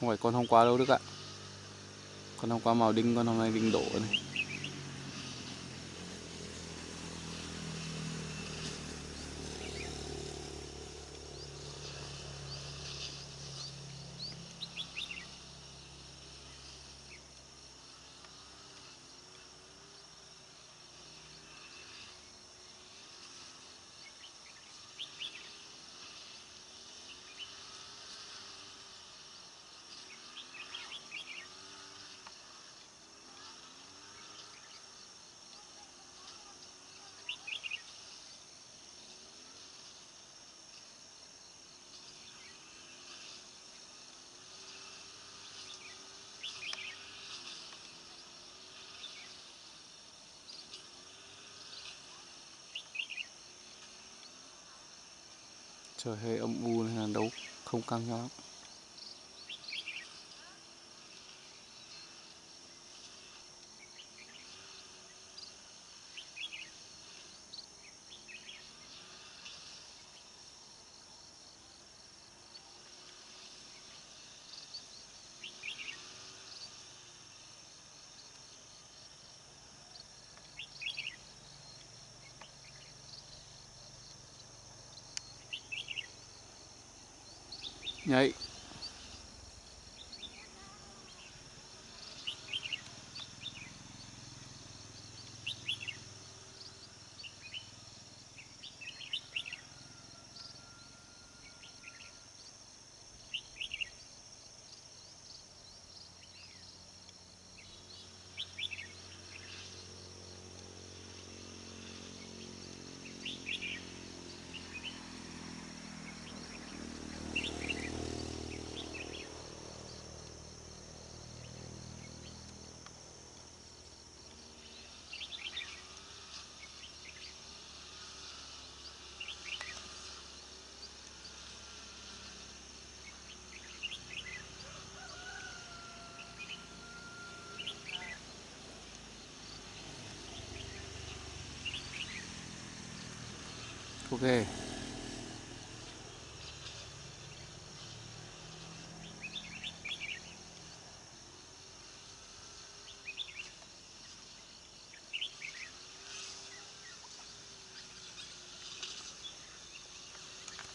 không phải con hôm qua đâu Đức ạ. Con hôm qua màu đinh, con hôm nay đinh đổ này. Trời hơi âm u nên là đấu không căng nhau lắm. Night. Okay.